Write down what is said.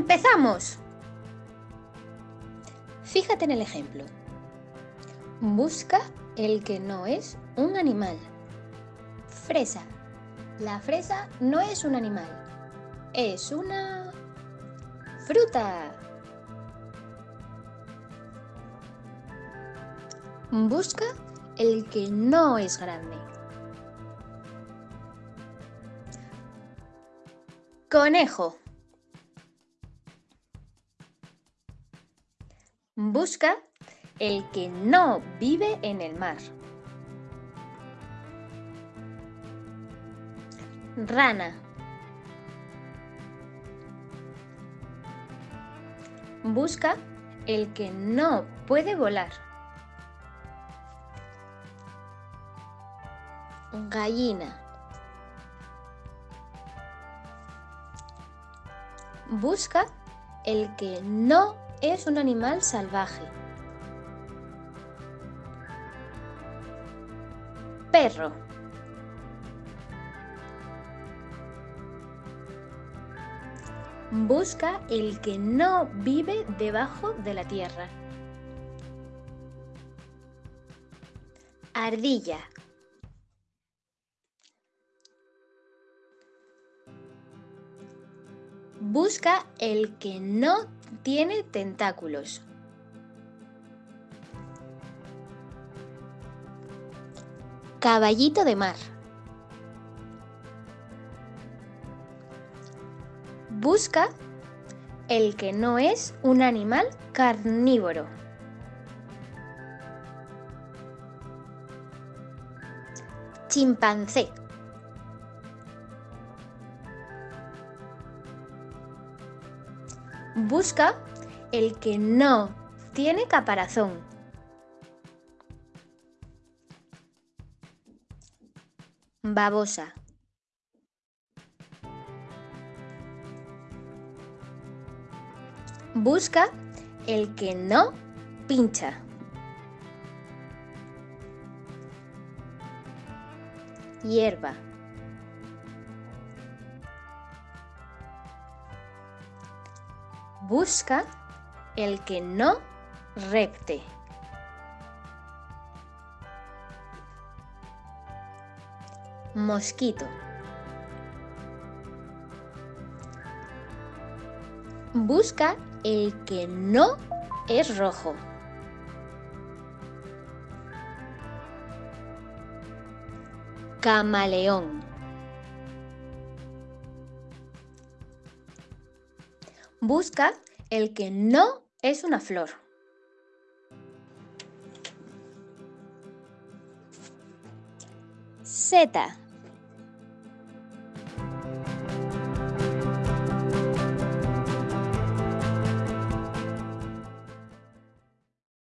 ¡Veamos! Fíjate en el ejemplo. Busca el que no es un animal. Fresa. La fresa no es un animal. Es una fruta. Busca el que no es grande. Conejo. Busca el que no vive en el mar. Rana. Busca el que no puede volar. Gallina. Busca el que no es un animal salvaje. Perro. Busca el que no vive debajo de la tierra. Ardilla. Busca el que no tiene tentáculos. Caballito de mar. Busca el que no es un animal carnívoro. Chimpancé. Busca el que no tiene caparazón. Babosa. Busca el que no pincha. Hierba. Busca el que no recte. Mosquito. Busca el que no es rojo. Camaleón. Busca el que no es una flor.